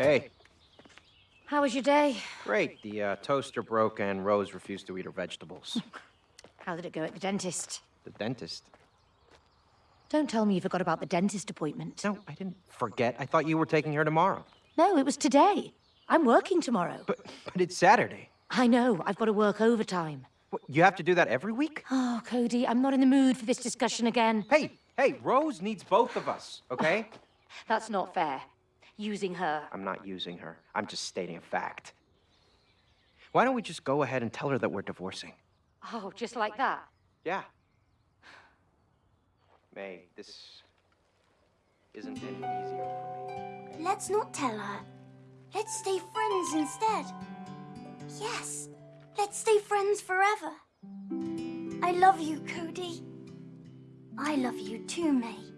Hey. How was your day? Great. The uh, toaster broke and Rose refused to eat her vegetables. How did it go at the dentist? the dentist? Don't tell me you forgot about the dentist appointment. No, I didn't forget. I thought you were taking her tomorrow. No, it was today. I'm working tomorrow. But, but it's Saturday. I know. I've got to work overtime. What, you have to do that every week? Oh, Cody, I'm not in the mood for this discussion again. Hey, hey, Rose needs both of us, okay? That's not fair. Using her. I'm not using her. I'm just stating a fact. Why don't we just go ahead and tell her that we're divorcing? Oh, just like that? Yeah. May, this isn't any easier for me. okay? Let's not tell her. Let's stay friends instead. Yes, let's stay friends forever. I love you, Cody. I love you too, May.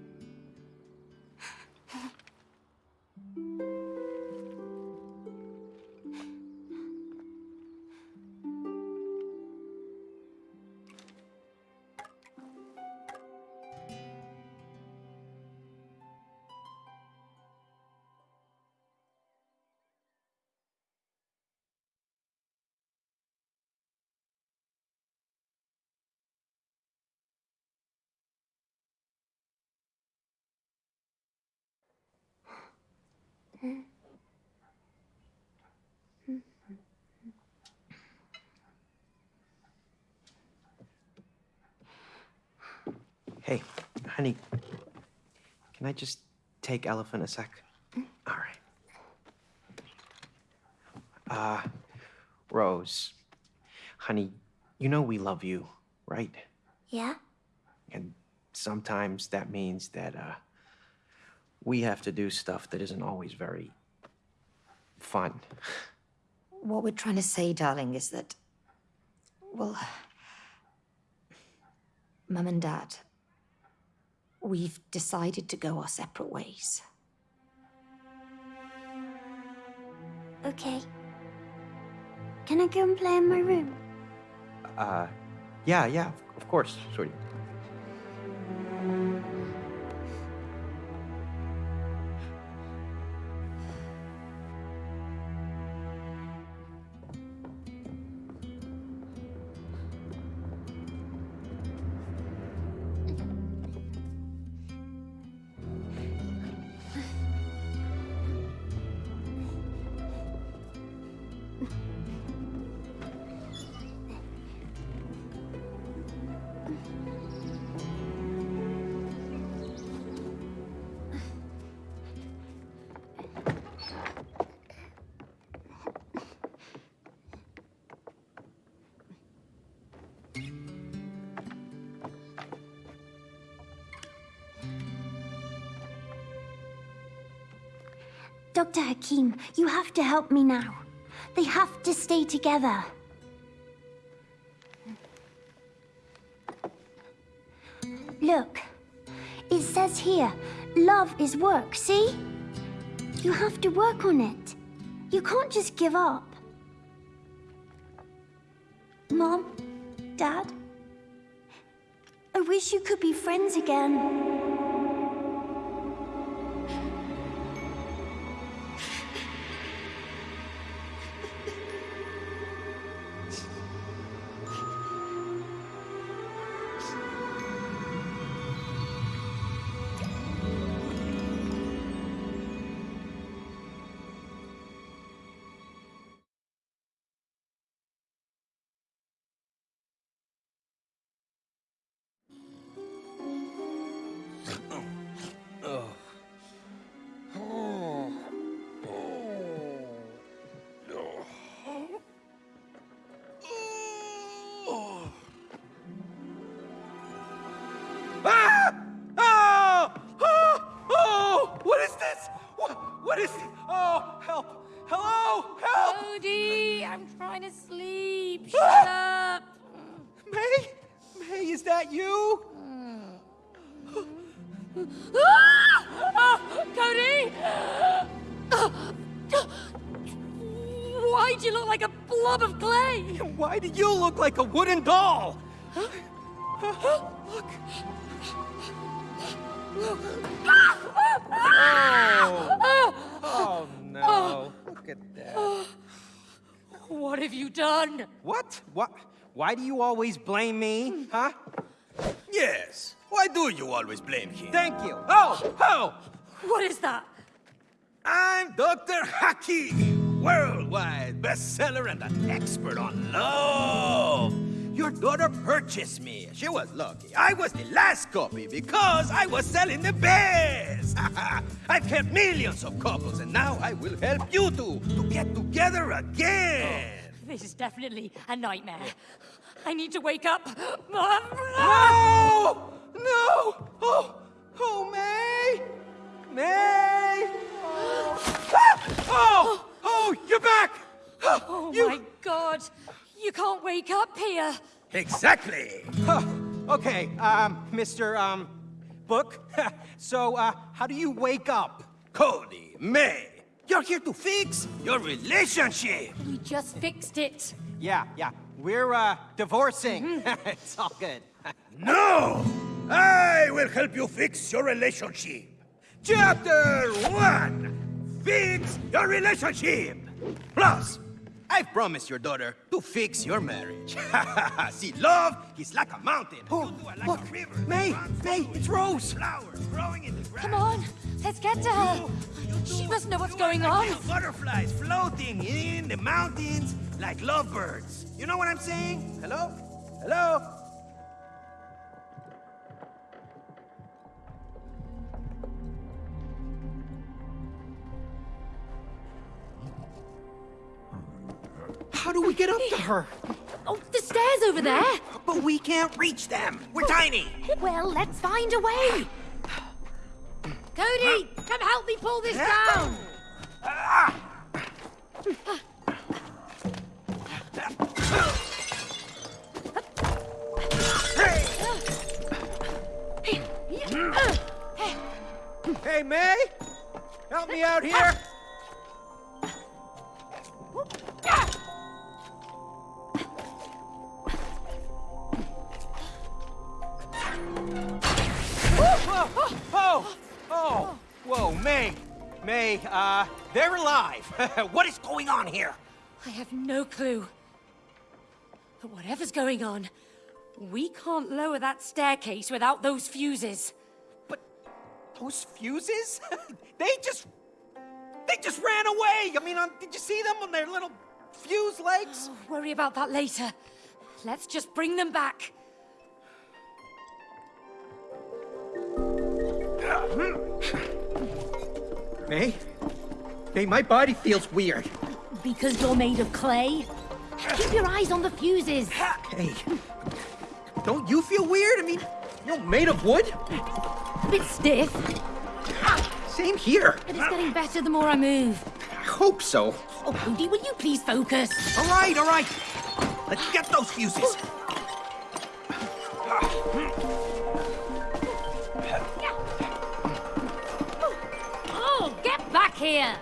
Honey, can I just take Elephant a sec? All right. Uh, Rose, honey, you know we love you, right? Yeah? And sometimes that means that, uh, we have to do stuff that isn't always very fun. What we're trying to say, darling, is that... Well... Mum and Dad... We've decided to go our separate ways. Okay. Can I go and play in my room? Uh, yeah, yeah, of course, sweetie. Have to help me now. They have to stay together. Look, it says here, love is work, see? You have to work on it. You can't just give up. Mom, Dad, I wish you could be friends again. Like a wooden doll? Look. Ah! Oh, oh no. Look at that. What have you done? What? What? Why do you always blame me? Huh? Yes. Why do you always blame him? Thank you. Oh, oh! What is that? I'm Dr. Hakim, worldwide bestseller and an expert on love. Your daughter purchased me. She was lucky. I was the last copy because I was selling the best. I've helped millions of couples, and now I will help you two to get together again. Oh, this is definitely a nightmare. I need to wake up. Mom! No! No! Oh, oh, May! May! Ah! Oh, oh, oh you're back! Oh You- my god! You can't wake up here! Exactly. Huh, okay, um, Mr. Um, Book. so, uh, how do you wake up? Cody, May, you're here to fix your relationship. We just fixed it. Yeah, yeah, we're, uh, divorcing. it's all good. No! I will help you fix your relationship. Chapter 1 Fix your relationship. Plus, I've promised your daughter to fix your marriage. See, love is like a mountain. Oh, you like look, a river. May, May, it's Rose. Flowers growing in the grass. Come on, let's get to her. She must know what's going You are on. like butterflies floating in the mountains like lovebirds. You know what I'm saying? Hello? Hello? We get up to her? Oh, the stairs over there. But we can't reach them. We're tiny. Well, let's find a way. Cody, come help me pull this down. Hey, May! Help me out here! Ah! Oh, oh, oh, whoa, May, May, uh, they're alive. what is going on here? I have no clue. But whatever's going on, we can't lower that staircase without those fuses. But those fuses? they just, they just ran away. I mean, um, did you see them on their little fuse legs? Worry about that later. Let's just bring them back. May, May, my body feels weird. Because you're made of clay? Keep your eyes on the fuses. Hey, don't you feel weird? I mean, you're made of wood. A bit stiff, Same here. but it's getting better the more I move. I hope so. Oh, Cody, will you please focus? All right, all right. Let's get those fuses. Oh. Ah. Here!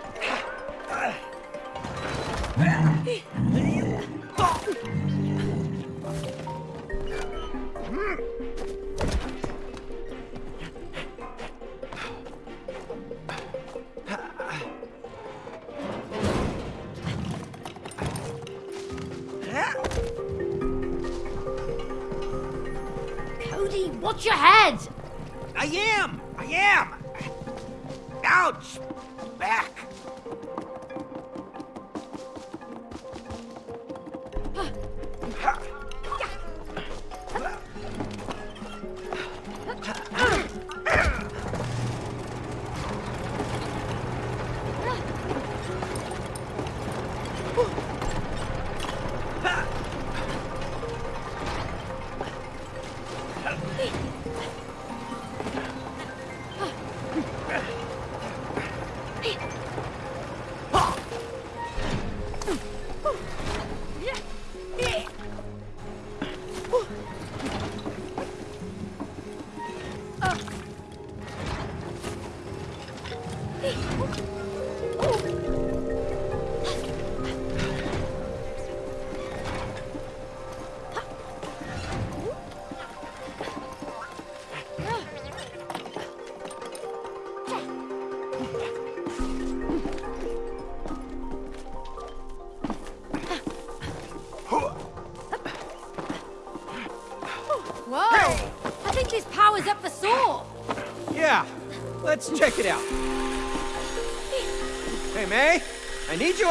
Cody, watch your head! I am! I am! Ouch!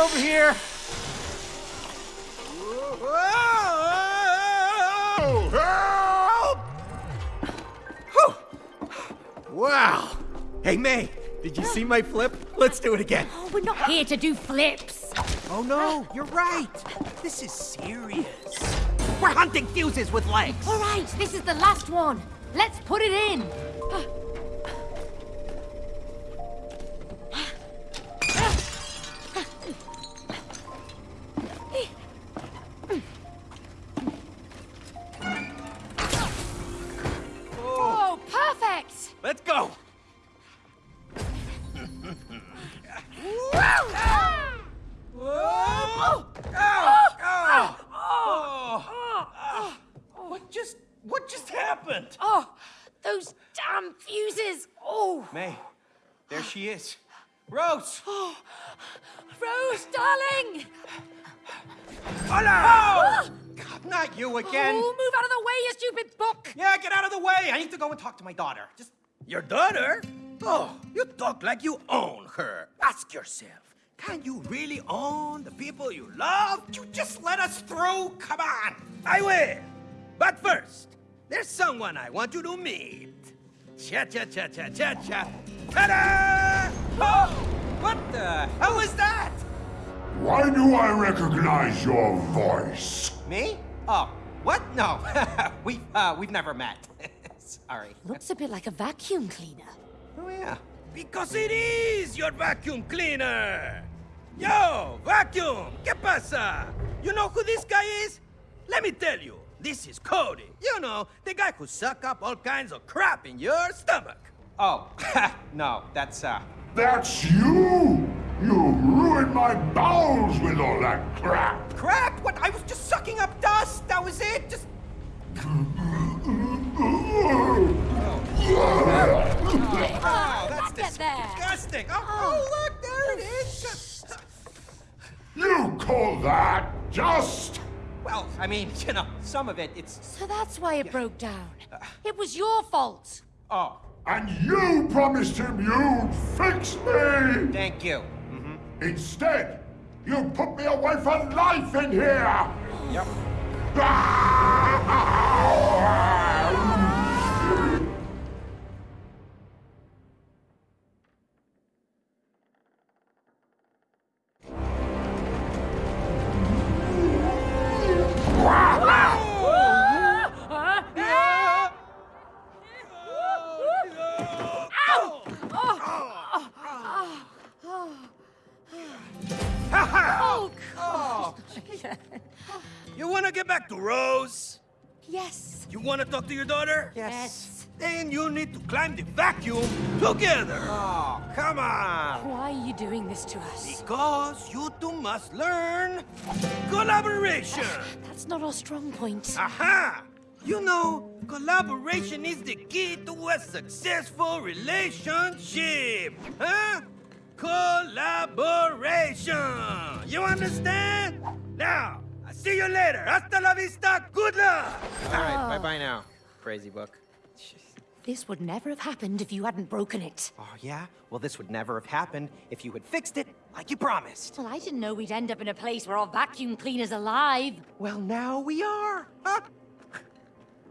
Over here. Help! Whew. Wow. Hey, May, did you see my flip? Let's do it again. Oh, we're not here to do flips. Oh no, you're right. This is serious. We're hunting fuses with legs. All right, this is the last one. Let's put it in. Talk like you own her. Ask yourself, can you really own the people you love? you just let us through. Come on. I will. But first, there's someone I want you to meet. Cha cha cha cha cha cha. Ta-da! Oh, what the hell was that? Why do I recognize your voice? Me? Oh, what? No, we've uh, we've never met. Sorry. Looks a bit like a vacuum cleaner. Oh yeah. Because it is your vacuum cleaner. Yo, vacuum, ¿qué pasa? You know who this guy is? Let me tell you, this is Cody. You know, the guy who suck up all kinds of crap in your stomach. Oh, no, that's uh. That's you! You ruined my bowels with all that crap! Crap! What? I was just sucking up dust. That was it. Just. Oh, that's Get there. disgusting. Oh, oh, look, there it is. You call that just? Well, I mean, you know, some of it, it's. So that's why it broke down. Uh. It was your fault. Oh, And you promised him you'd fix me! thank you. Mm-hmm. Instead, you put me away for life in here! Yep. Ah! Your daughter? Yes. Then you need to climb the vacuum together. Oh. oh, come on. Why are you doing this to us? Because you two must learn collaboration. Ah, that's not our strong point. Aha! You know, collaboration is the key to a successful relationship. Huh? Collaboration. You understand? Now, I see you later. Hasta la vista. Good luck. All right, oh. bye bye now, crazy book. This would never have happened if you hadn't broken it. Oh, yeah? Well, this would never have happened if you had fixed it like you promised. Well, I didn't know we'd end up in a place where our vacuum cleaner's alive. Well, now we are. Huh?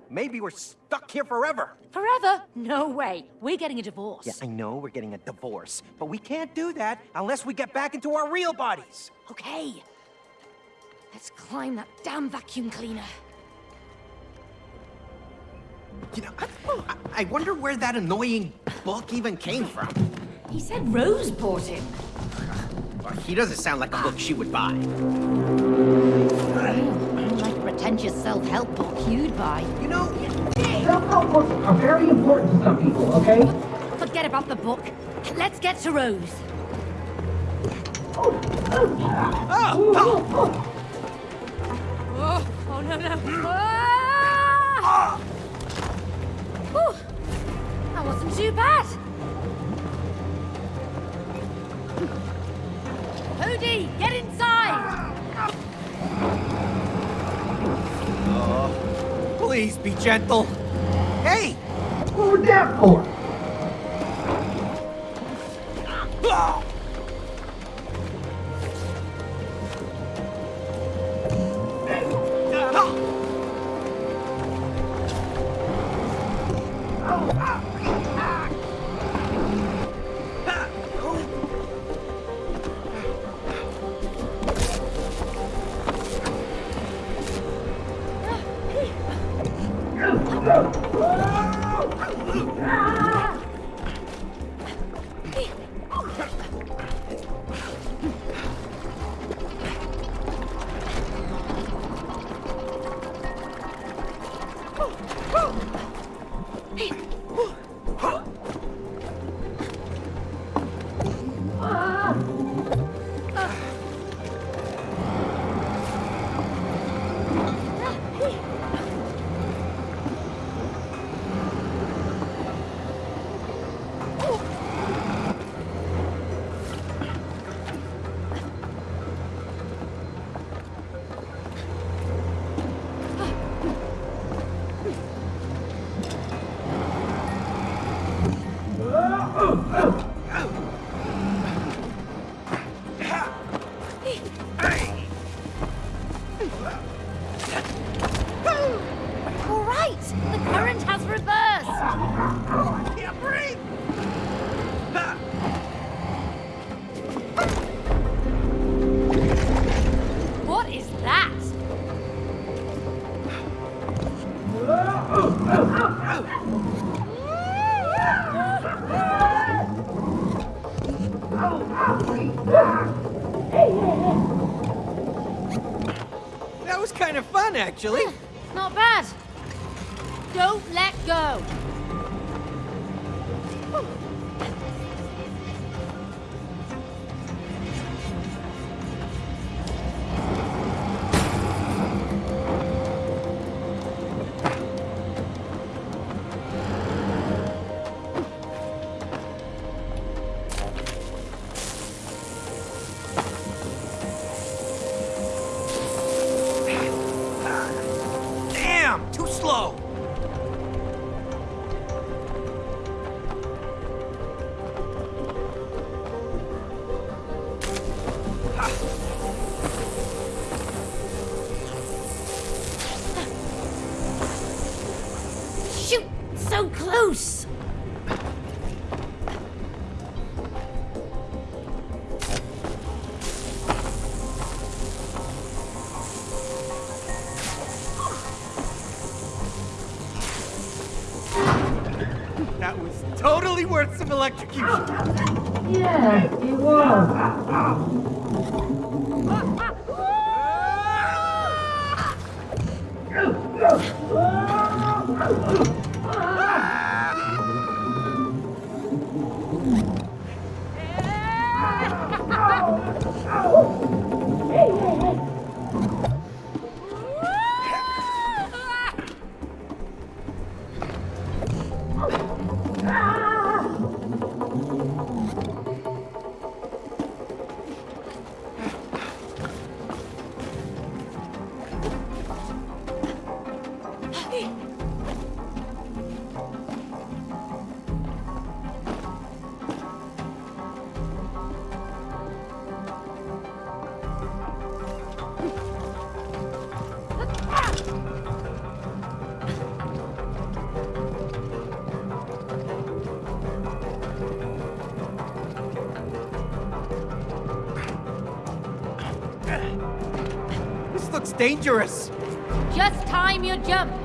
Maybe we're stuck here forever. Forever? No way. We're getting a divorce. Yeah, I know we're getting a divorce, but we can't do that unless we get back into our real bodies. Okay. Let's climb that damn vacuum cleaner. You know, I, I- I wonder where that annoying book even came from. He said Rose bought it. Well, he doesn't sound like a book she would buy. Like a pretentious self-help book you'd buy. You know, Self-help books are very important to some people, okay? Forget about the book. Let's get to Rose. Oh, oh no, no. Ah! Whew. That wasn't too bad. Hootie, get inside! Oh, please be gentle. Hey, What was that for? That was kind of fun, actually. Not bad. Don't let go. Some electrocution. Yeah, dangerous. Just time your jumps.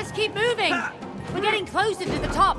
Let's keep moving. We're getting closer to the top.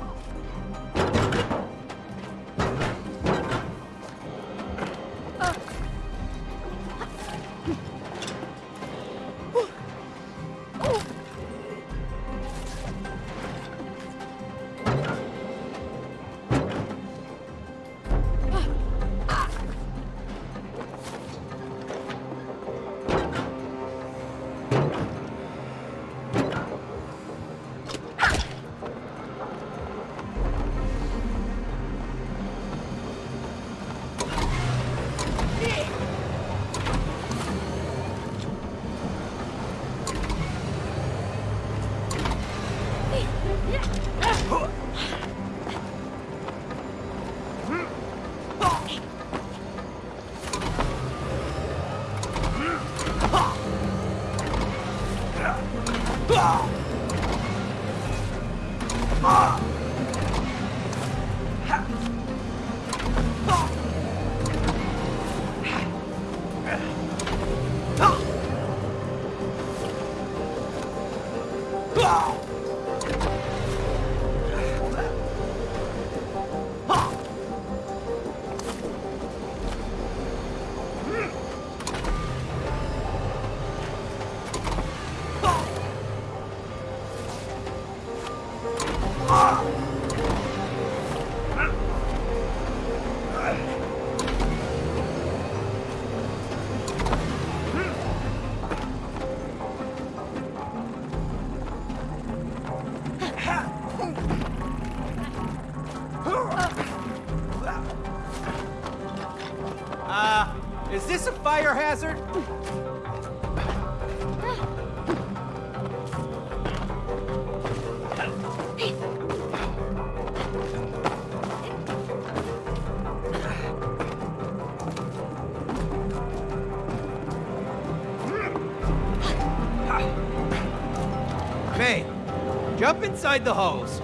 Jump inside the hose.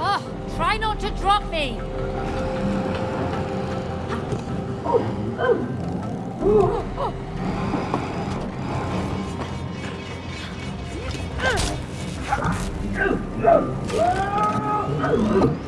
Oh, try not to drop me. Oh,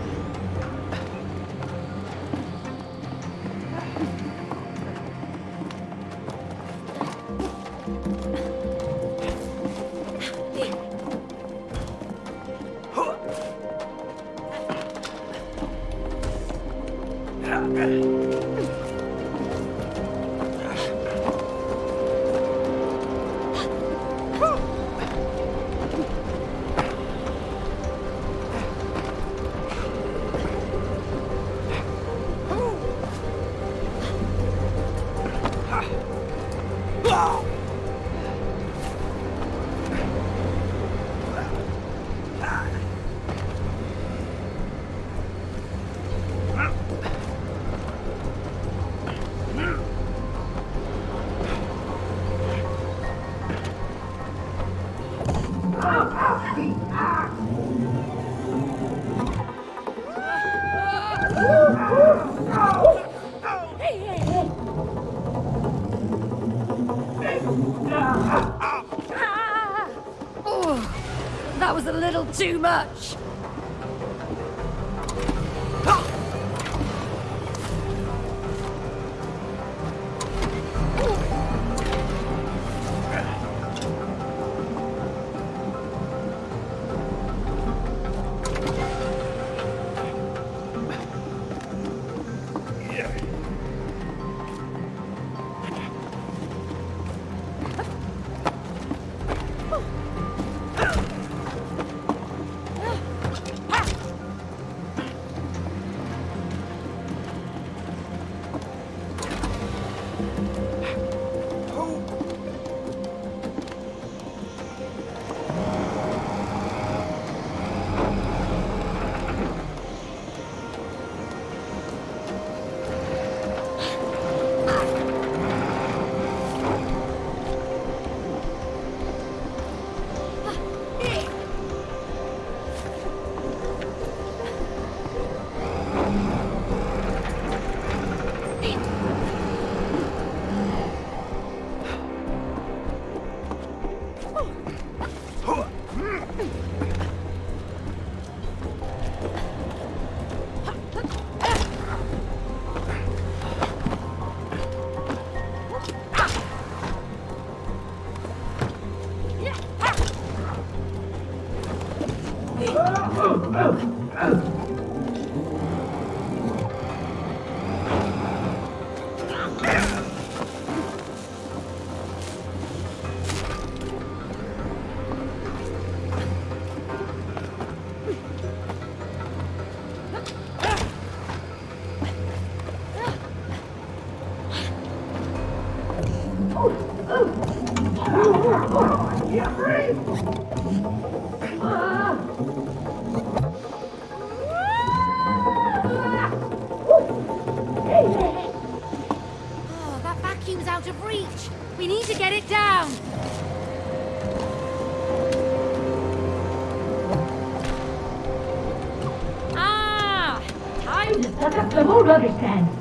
set up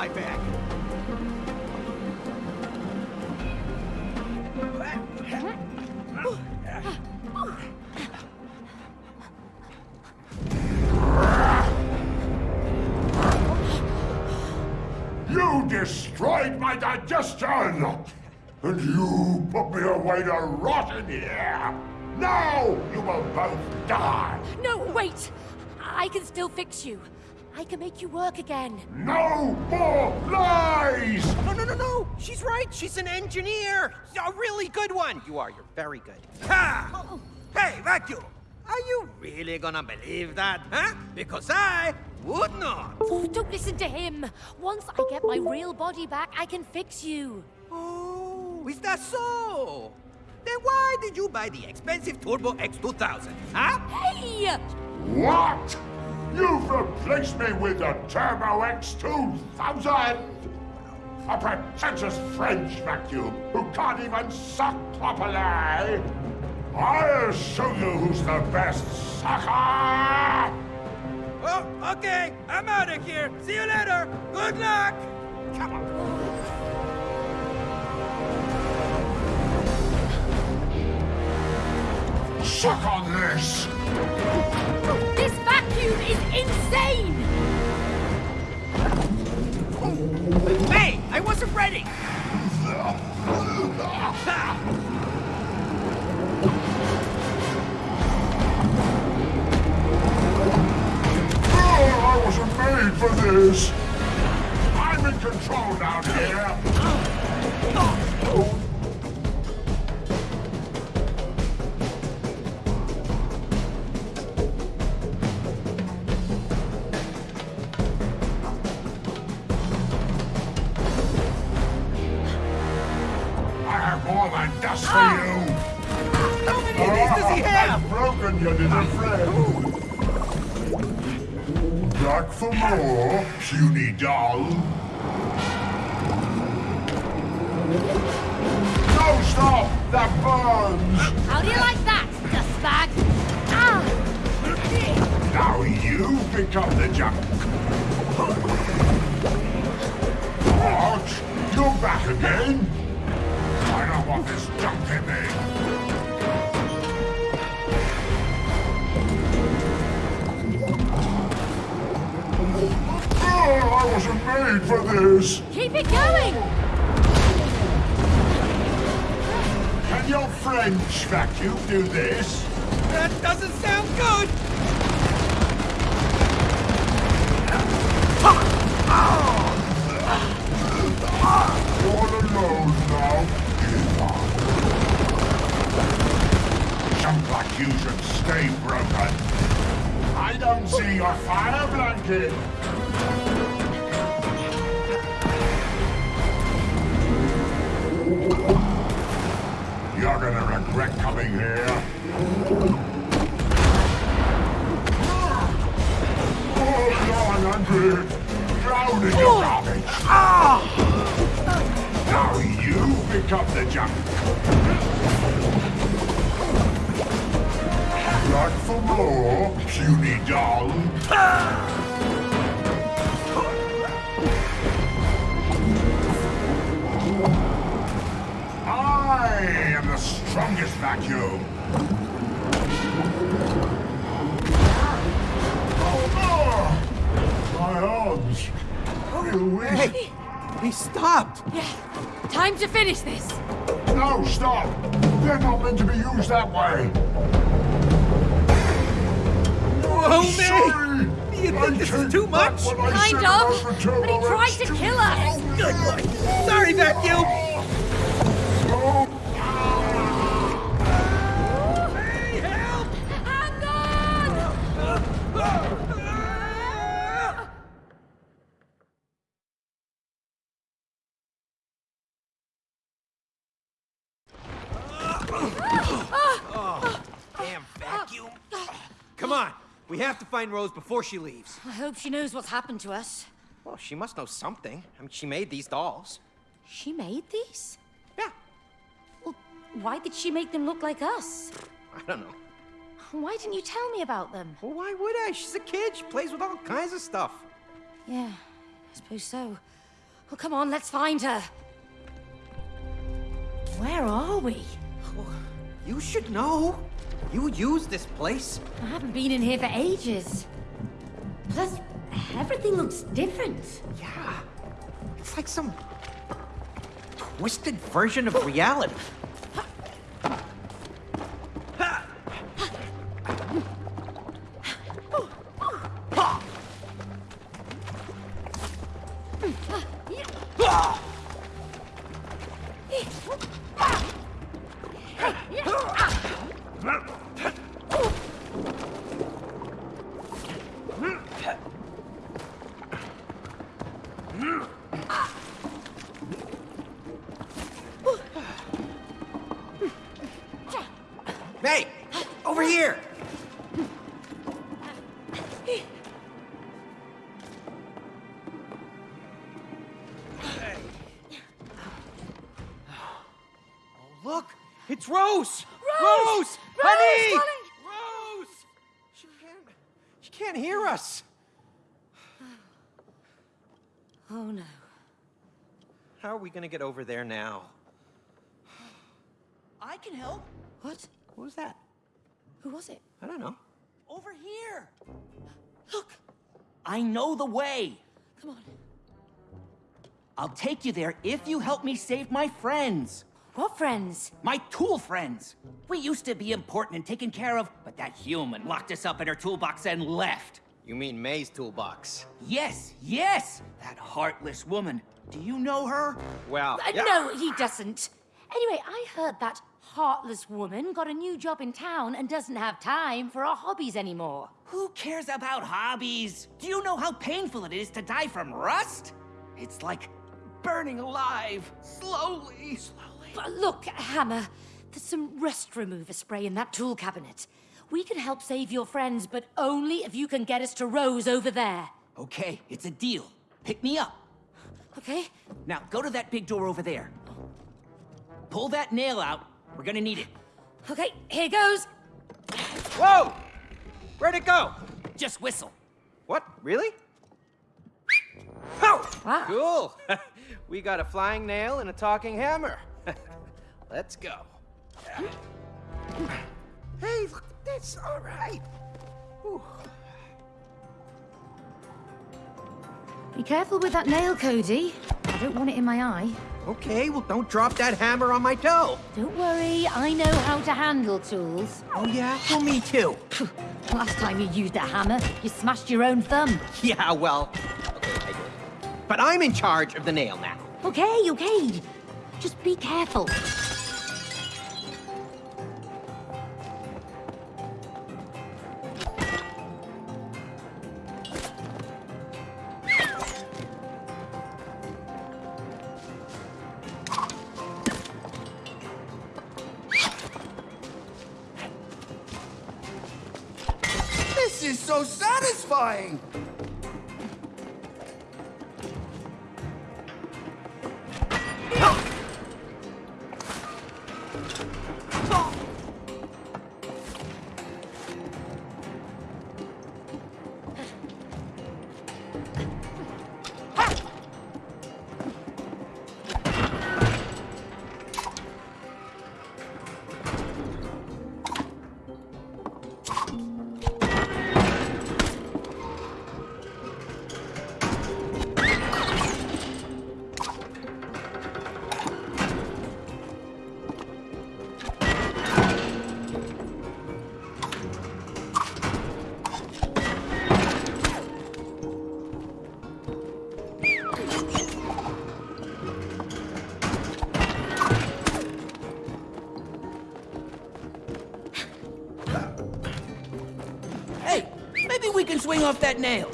my back. You destroyed my digestion! And you put me away to rot in here! Now you will both die! No, wait! I can still fix you. I can make you work again. No more lies! No, no, no, no! She's right! She's an engineer! A really good one! You are, you're very good. Ha! Oh. Hey, Vacuum! Are you really gonna believe that, huh? Because I would not! Oh, don't listen to him. Once I get my real body back, I can fix you. Oh, is that so? Then why did you buy the expensive Turbo X2000, huh? Hey! What? You've replaced me with the Turbo X2000! A pretentious French vacuum who can't even suck properly! I'll show you who's the best sucker! Oh, okay, I'm out of here. See you later. Good luck. Come on. Suck on this! Vacuum is insane! Hey, I wasn't ready. Oh, I wasn't made for this! I'm in control down here! I I've broken you, little friend! Back for more, puny doll! No, stop! That burns! How do you like that, dustbag? Ah! Now you become the junk! What? You're back again? I don't want this junk in me! I wasn't made for this! Keep it going! Can your French vacuum do this? That doesn't sound good. All alone now. Give up. Jump like you should stay broken. I don't see your fire blanket. Gonna regret coming here. Oh. Drown in your garbage. Ah! Now you become the junk. Back for more, puny doll. I am the strongest vacuum. Oh, oh, my arms. you is... Hey, he stopped. Yeah, time to finish this. No, stop! They're not meant to be used that way. Whoa, May! Sorry! Do you I think this is too much? what I Kind of, but he tried to kill us. Good boy. Sorry, vacuum. Oh, Hey, help! Hang on! Damn vacuum. Come on. We have to find Rose before she leaves. I hope she knows what's happened to us. Well, she must know something. I mean, she made these dolls. She made these? Yeah, Well, why did she make them look like us? I don't know. Why didn't you tell me about them? Well, why would I? She's a kid. She plays with all kinds of stuff. Yeah, I suppose so. Well, come on, let's find her. Where are we? Oh, you should know. You use this place. I haven't been in here for ages. Plus, everything looks different. Yeah. It's like some twisted version of reality. Can't hear us. Oh no. How are we gonna get over there now? I can help. What? What was that? Who was it? I don't know. Over here. Look! I know the way. Come on. I'll take you there if you help me save my friends. What friends? My tool friends. We used to be important and taken care of, but that human locked us up in her toolbox and left. You mean May's toolbox? Yes, yes! That heartless woman. Do you know her? Well, Uh, No, he doesn't. Anyway, I heard that heartless woman got a new job in town and doesn't have time for our hobbies anymore. Who cares about hobbies? Do you know how painful it is to die from rust? It's like burning alive, slowly. Slowly. But look, Hammer, there's some rust remover spray in that tool cabinet. We can help save your friends, but only if you can get us to Rose over there. Okay, it's a deal. Pick me up. Okay? Now, go to that big door over there. Pull that nail out. We're gonna need it. Okay, here goes. Whoa! Where'd it go? Just whistle. What? Really? Oh! Wow. Cool. we got a flying nail and a talking hammer. Let's go. Hey, look at this. All right. Whew. Be careful with that nail, Cody. I don't want it in my eye. Okay, well, don't drop that hammer on my toe. Don't worry, I know how to handle tools. Oh, yeah? Well, me too. Last time you used a hammer, you smashed your own thumb. Yeah, well, okay, I did. But I'm in charge of the nail now. Okay, okay. Just be careful. This is so satisfying. that nail.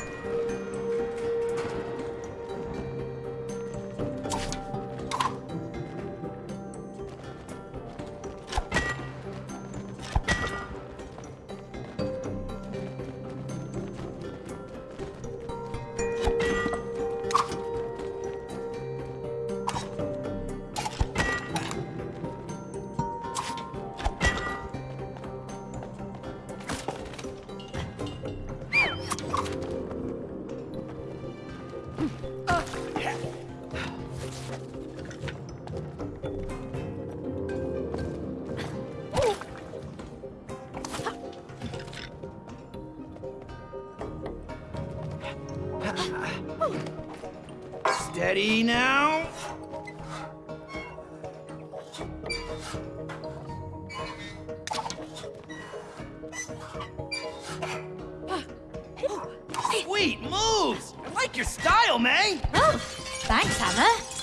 Sweet moves! I like your style, May! Oh, thanks, Hammer.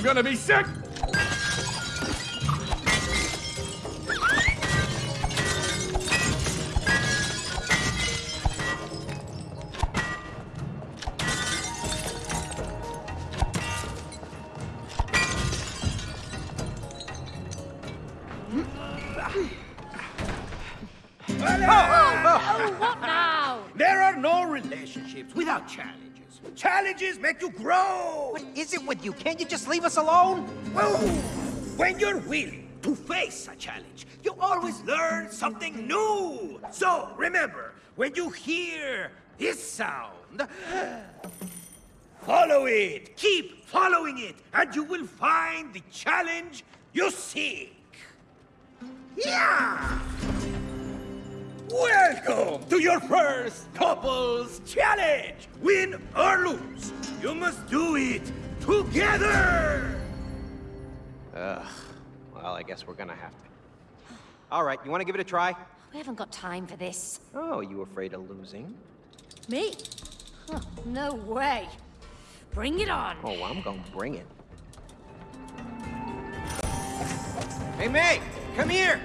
I'm gonna be sick! Oh, oh, oh. oh, what now? There are no relationships without Charlie challenges. Challenges make you grow! What is it with you? Can't you just leave us alone? Whoa! When you're willing to face a challenge, you always learn something new! So, remember, when you hear this sound, follow it! Keep following it, and you will find the challenge you seek! Yeah! Welcome to your first couples challenge! Win or lose, you must do it together! Ugh. Well, I guess we're gonna have to. All right, you want to give it a try? We haven't got time for this. Oh, you afraid of losing? Me? Huh, no way. Bring it on. Oh, I'm gonna bring it. Hey, May! Come here!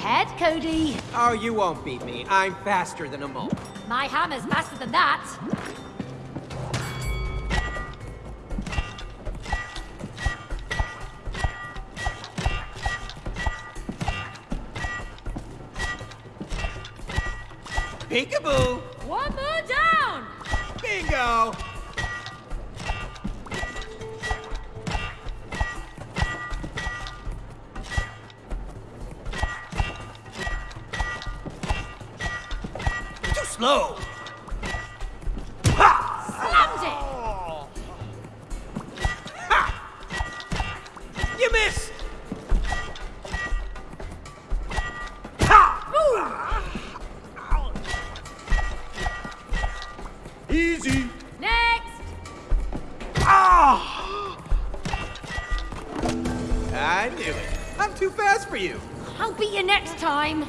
Head, Cody. Oh, you won't beat me. I'm faster than a mole. My hammer's faster than that. Peekaboo! One more down. Bingo! Too slow! Slammed it. Ha! You missed! Easy! Next. Ah! I knew it. I'm too fast for you. I'll beat you next time.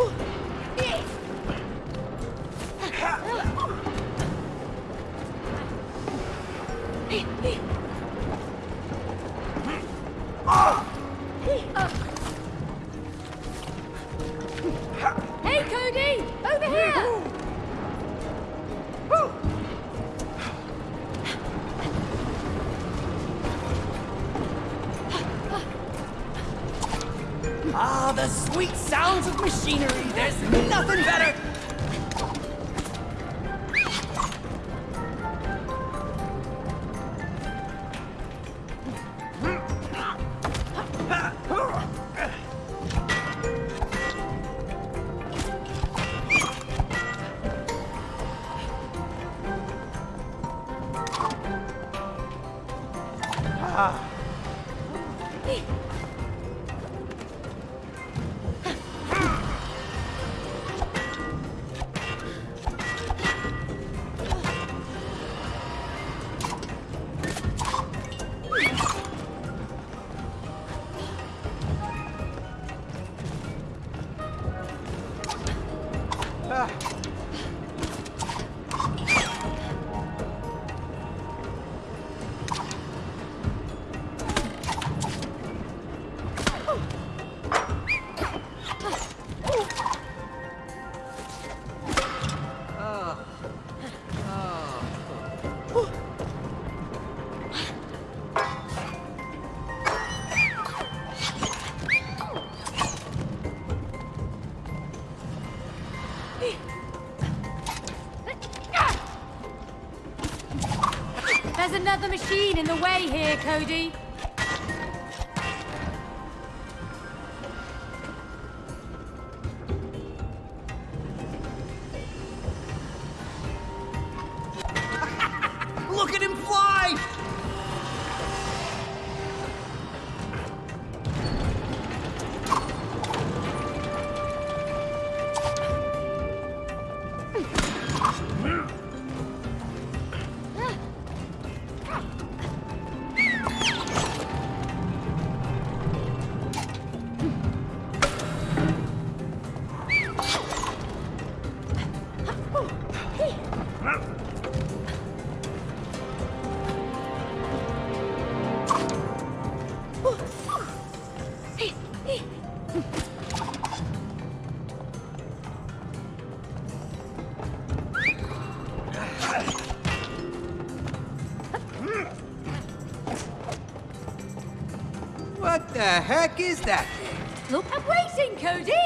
Hey, sounds of machinery. There's nothing better. Cody. The heck is that? Look, I'm waiting, Cody!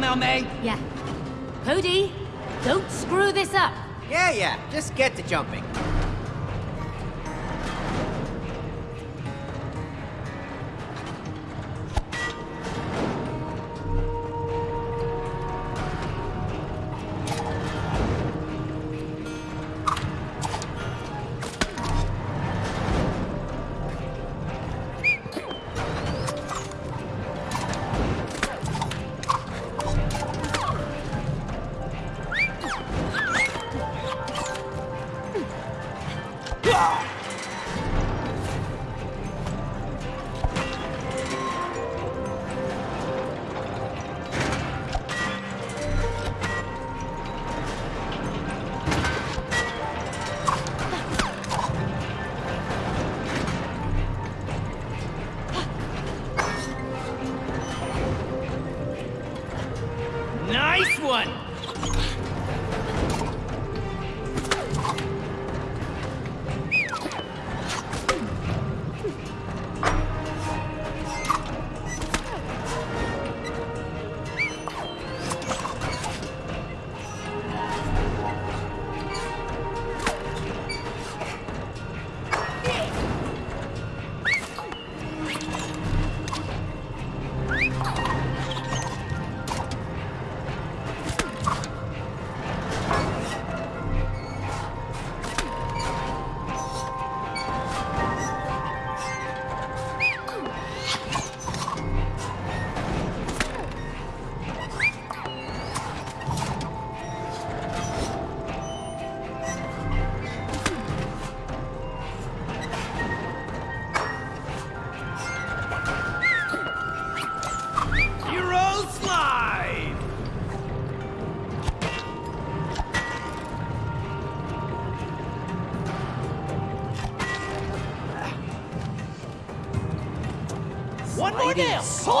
Now, May! Yeah. Cody, don't screw this up. Yeah, yeah, just get to jumping.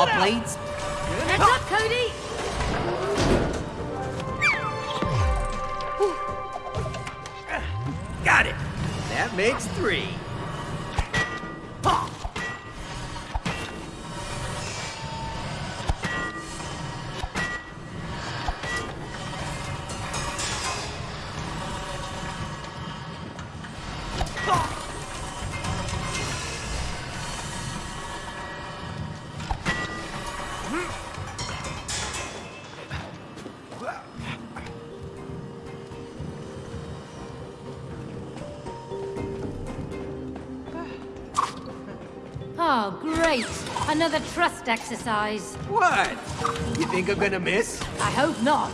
Lighting nail! saw Pull it out! blades? Heads up, Cody. Got it! That makes three. Exercise. What? You think I'm gonna miss? I hope not.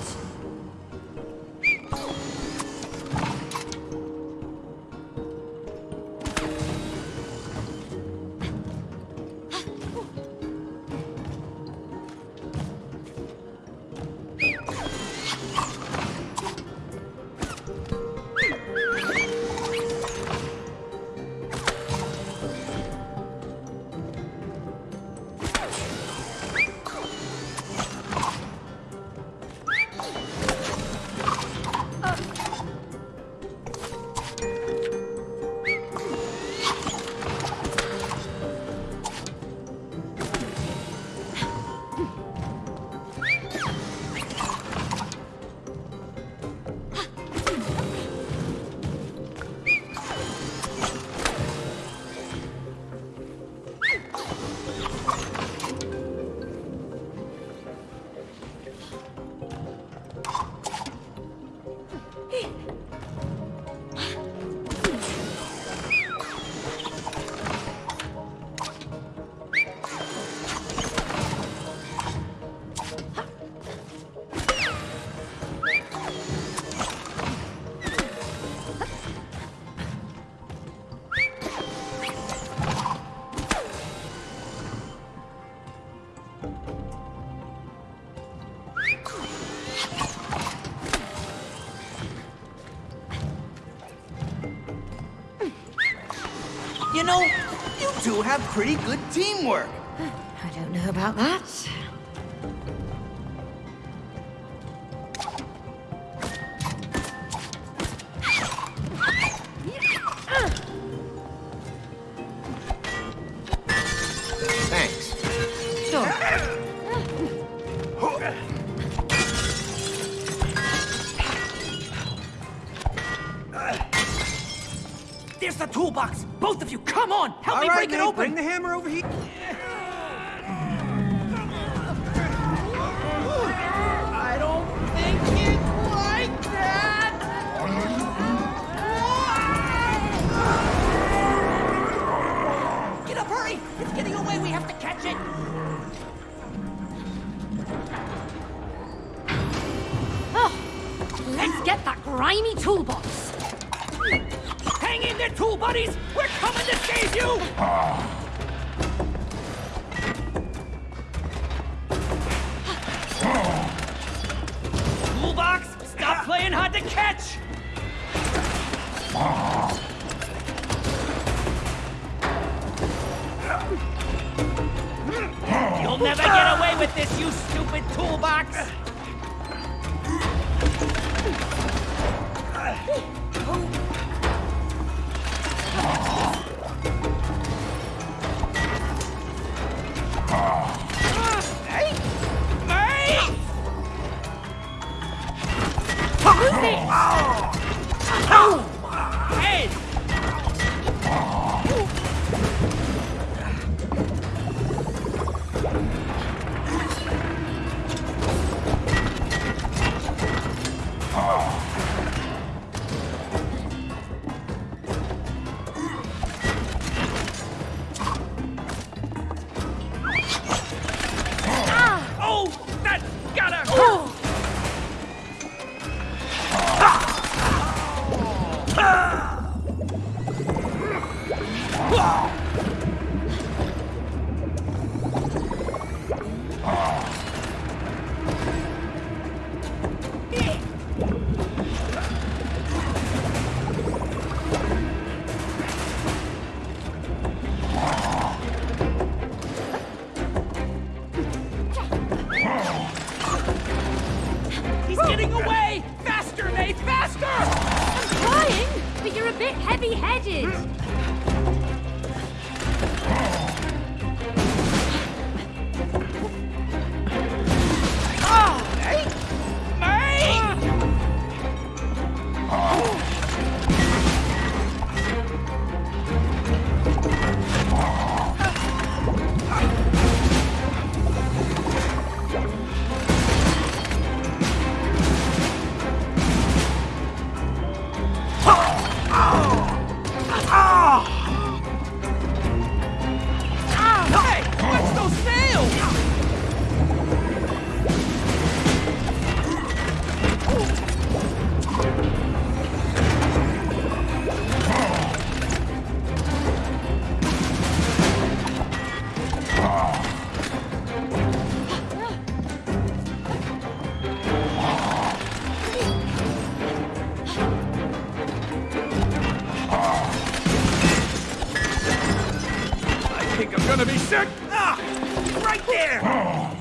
have pretty good teamwork. I don't know about that. sick! Ah! Right there! Oh.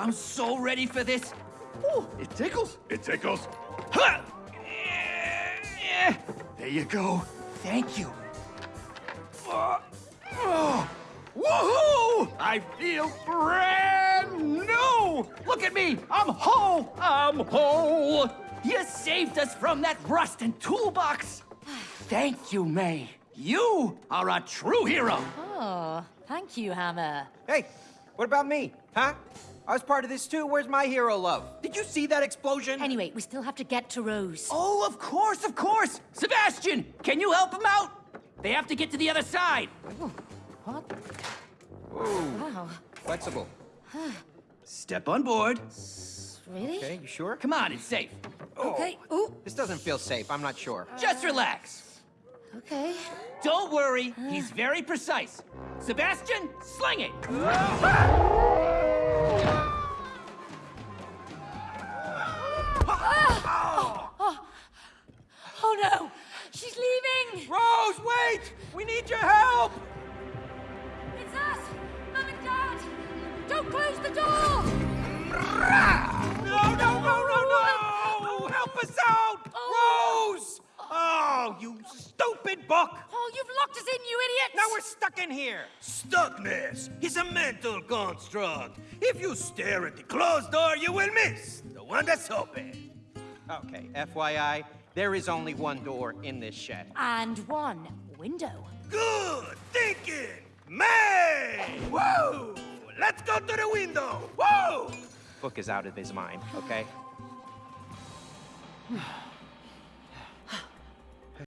I'm so ready for this. Ooh, it tickles. It tickles. Huh! There you go. Thank you. Uh, oh, woohoo! I feel brand new! Look at me! I'm whole! I'm whole! You saved us from that rust and toolbox! Thank you, May. You are a true hero! Oh, thank you, Hammer. Hey, what about me? Huh? I was part of this too. Where's my hero love? Did you see that explosion? Anyway, we still have to get to Rose. Oh, of course, of course! Sebastian, can you help him out? They have to get to the other side. What? Wow. Flexible. Step on board. Really? Okay, you sure? Come on, it's safe. Oh, okay. Ooh. This doesn't feel safe. I'm not sure. Just relax. Okay. Don't worry, he's very precise. Sebastian, sling it! Ah! Oh no! She's leaving! Rose, wait! We need your help! It's us! Mum and Dad! Don't close the door! No, no, no, no, no! Help us out! Oh. Rose! Oh, you stupid book! Oh, you've locked us in, you idiot! Now we're stuck in here. Stuckness is a mental construct. If you stare at the closed door, you will miss the one that's open. Okay, FYI, there is only one door in this shed. And one window. Good thinking, May! Whoa! Let's go to the window. Whoa! Book is out of his mind, okay?